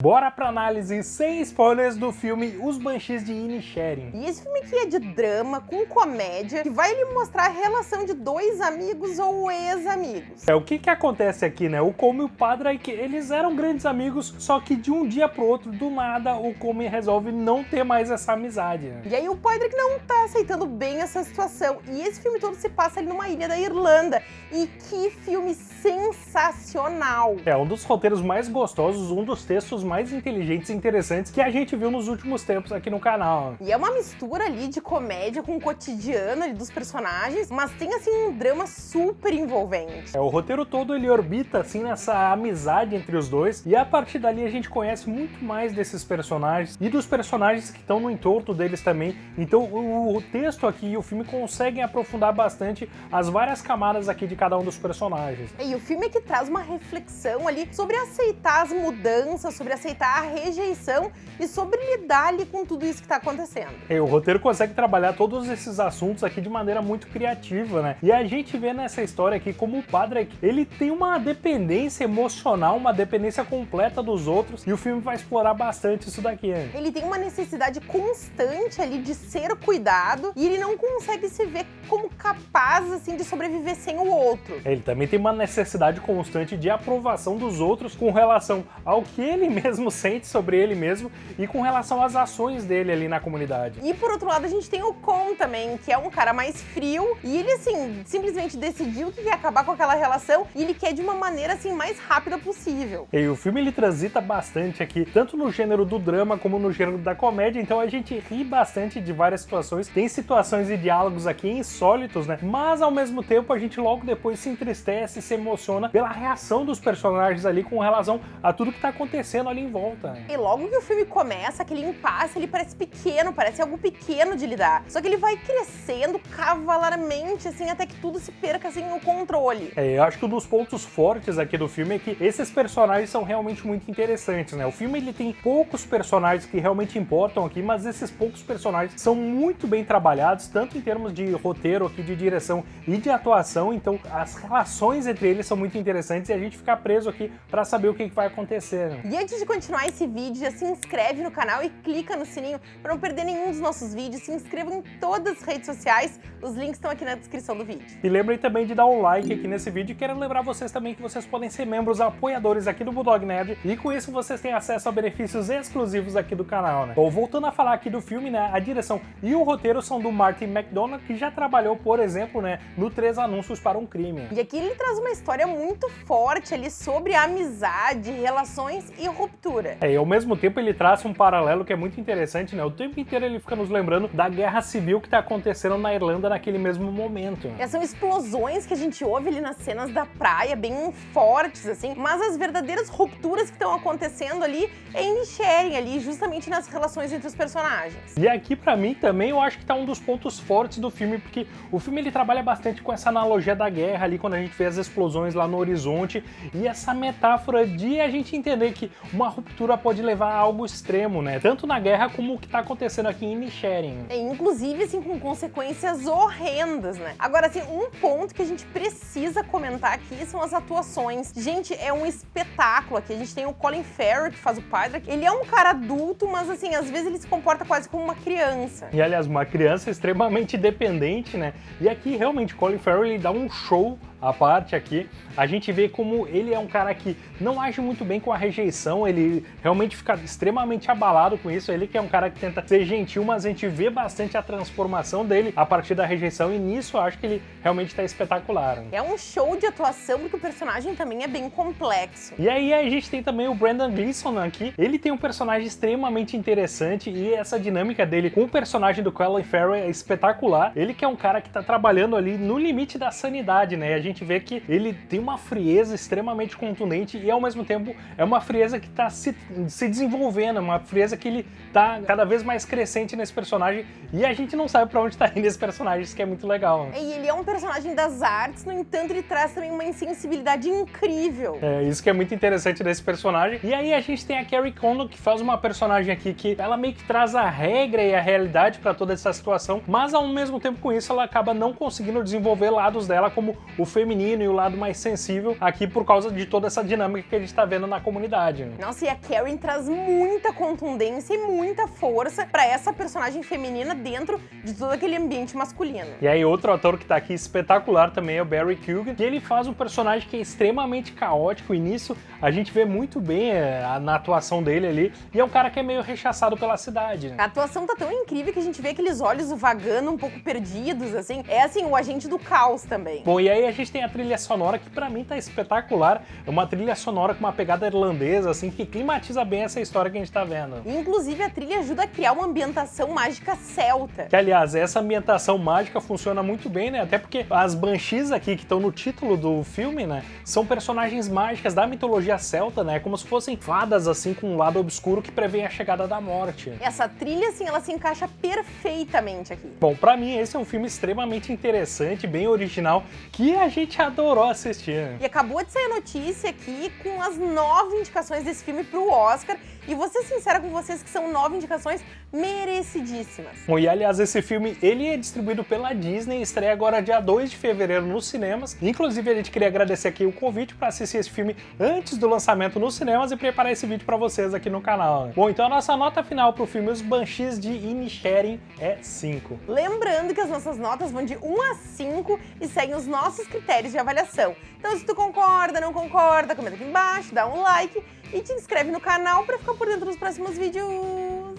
Bora pra análise sem spoilers do filme Os Banshees de Inisherin. E esse filme aqui é de drama com comédia que vai lhe mostrar a relação de dois amigos ou ex-amigos. É, o que que acontece aqui, né? O Come e o Padre, eles eram grandes amigos, só que de um dia pro outro, do nada, o Come resolve não ter mais essa amizade. Né? E aí o Padre não tá aceitando bem essa situação. E esse filme todo se passa ali numa ilha da Irlanda. E que filme sensacional! É um dos roteiros mais gostosos, um dos textos mais inteligentes e interessantes que a gente viu nos últimos tempos aqui no canal. E é uma mistura ali de comédia com o cotidiano ali dos personagens, mas tem assim um drama super envolvente. É, o roteiro todo ele orbita assim nessa amizade entre os dois e a partir dali a gente conhece muito mais desses personagens e dos personagens que estão no entorno deles também. Então o, o texto aqui e o filme conseguem aprofundar bastante as várias camadas aqui de cada um dos personagens. E o filme é que traz uma reflexão ali sobre aceitar as mudanças, sobre aceitar a rejeição e sobre lidar ali com tudo isso que está acontecendo. E o roteiro consegue trabalhar todos esses assuntos aqui de maneira muito criativa, né? E a gente vê nessa história aqui como o padre, ele tem uma dependência emocional, uma dependência completa dos outros, e o filme vai explorar bastante isso daqui. Né? Ele tem uma necessidade constante ali de ser cuidado, e ele não consegue se ver como capaz, assim, de sobreviver sem o outro. Ele também tem uma necessidade constante de aprovação dos outros com relação ao que ele mesmo sente sobre ele mesmo e com relação às ações dele ali na comunidade. E por outro lado, a gente tem o Con também, que é um cara mais frio, e ele, assim, simplesmente decidiu que quer acabar com aquela relação e ele quer de uma maneira, assim, mais rápida possível. E o filme, ele transita bastante aqui, tanto no gênero do drama como no gênero da comédia, então a gente ri bastante de várias situações. Tem situações e diálogos aqui insólitos, né? Mas ao mesmo tempo a gente logo depois se entristece, se emociona pela reação dos personagens ali com relação a tudo que tá acontecendo ali em volta. E logo que o filme começa, aquele impasse, ele parece pequeno, parece algo pequeno de lidar. Só que ele vai crescendo cavalarmente, assim, até que tudo se perca, assim, no controle. É, eu acho que um dos pontos fortes aqui do filme é que esses personagens são realmente muito interessantes, né? O filme, ele tem poucos personagens que realmente importam aqui, mas esses poucos personagens são muito bem trabalhados, tanto em termos de roteiro aqui, de direção e de atuação, então as relações entre eles são muito interessantes e a gente fica preso aqui para saber o que, que vai acontecer. Né? E antes de continuar esse vídeo, já se inscreve no canal e clica no sininho para não perder nenhum dos nossos vídeos. Se inscreva em todas as redes sociais, os links estão aqui na descrição do vídeo. E lembrem também de dar um like aqui nesse vídeo. Quero lembrar vocês também que vocês podem ser membros apoiadores aqui do Bulldog Nerd e com isso vocês têm acesso a benefícios exclusivos aqui do canal, né? Bom, voltando a falar aqui do filme, né, a direção e o roteiro são do Martin McDonagh, que já trabalhou, por exemplo, né, no Três Anúncios para um Crime. E aqui ele traz uma história muito forte ali sobre amizade, relações e ruptura. É, e ao mesmo tempo ele traz um paralelo que é muito interessante, né? O tempo inteiro ele fica nos lembrando da guerra civil que tá acontecendo na Irlanda naquele mesmo momento. E são explosões que a gente ouve ali nas cenas da praia, bem fortes, assim, mas as verdadeiras rupturas que estão acontecendo ali é em sharing ali, justamente nas relações entre os personagens. E aqui, pra mim, também eu acho que tá um dos pontos fortes do filme, porque o filme ele trabalha bastante com essa analogia da guerra ali, quando a gente vê as explosões lá no horizonte, e essa metáfora de a gente entender que uma ruptura pode levar a algo extremo, né? Tanto na guerra como o que tá acontecendo aqui em Inisherin. É, inclusive, assim, com consequências horrendas, né? Agora, assim, um ponto que a gente precisa comentar aqui são as atuações. Gente, é um espetáculo aqui. A gente tem o Colin Farrell, que faz o padre. Ele é um cara adulto, mas, assim, às vezes ele se comporta quase como uma criança. E, aliás, uma criança extremamente dependente, né? E aqui, realmente, Colin Farrell, ele dá um show a parte aqui, a gente vê como ele é um cara que não age muito bem com a rejeição, ele realmente fica extremamente abalado com isso, ele que é um cara que tenta ser gentil, mas a gente vê bastante a transformação dele a partir da rejeição e nisso eu acho que ele realmente está espetacular. É um show de atuação porque o personagem também é bem complexo. E aí a gente tem também o Brandon Gleeson aqui, ele tem um personagem extremamente interessante e essa dinâmica dele com o personagem do Colin Farrell é espetacular, ele que é um cara que está trabalhando ali no limite da sanidade, né, gente vê que ele tem uma frieza extremamente contundente e ao mesmo tempo é uma frieza que está se, se desenvolvendo, uma frieza que ele está cada vez mais crescente nesse personagem e a gente não sabe para onde está indo esse personagem, isso que é muito legal. E ele é um personagem das artes, no entanto ele traz também uma insensibilidade incrível. É, isso que é muito interessante desse personagem. E aí a gente tem a Carrie Condon, que faz uma personagem aqui que ela meio que traz a regra e a realidade para toda essa situação, mas ao mesmo tempo com isso ela acaba não conseguindo desenvolver lados dela como o feminino e o lado mais sensível aqui por causa de toda essa dinâmica que a gente está vendo na comunidade. Né? Nossa, e a Karen traz muita contundência e muita força pra essa personagem feminina dentro de todo aquele ambiente masculino. E aí, outro ator que tá aqui espetacular também é o Barry Keoghan, que ele faz um personagem que é extremamente caótico, e nisso a gente vê muito bem é, na atuação dele ali, e é um cara que é meio rechaçado pela cidade, né? A atuação tá tão incrível que a gente vê aqueles olhos vagando um pouco perdidos, assim. É assim, o agente do caos também. Bom, e aí a gente tem a trilha sonora que pra mim tá espetacular. É uma trilha sonora com uma pegada irlandesa, assim, que climatiza bem essa história que a gente tá vendo. Inclusive, a trilha ajuda a criar uma ambientação mágica celta. Que, aliás, essa ambientação mágica funciona muito bem, né? Até porque as Banshees aqui, que estão no título do filme, né? São personagens mágicas da mitologia celta, né? Como se fossem fadas, assim, com um lado obscuro que prevê a chegada da morte. Essa trilha, assim, ela se encaixa perfeitamente aqui. Bom, pra mim, esse é um filme extremamente interessante, bem original, que a gente adorou assistir. E acabou de sair a notícia aqui com as nove indicações desse filme pro Oscar. E vou ser sincera com vocês que são nove indicações merecidíssimas. Bom, e aliás, esse filme, ele é distribuído pela Disney, estreia agora dia 2 de fevereiro nos cinemas. Inclusive, a gente queria agradecer aqui o convite para assistir esse filme antes do lançamento nos cinemas e preparar esse vídeo para vocês aqui no canal. Bom, então a nossa nota final pro filme Os Banshees de Inisherin é 5. Lembrando que as nossas notas vão de 1 a 5 e seguem os nossos critérios de avaliação. Então, se tu concorda, não concorda, comenta aqui embaixo, dá um like e te inscreve no canal para ficar por dentro dos próximos vídeos.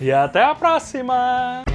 E até a próxima!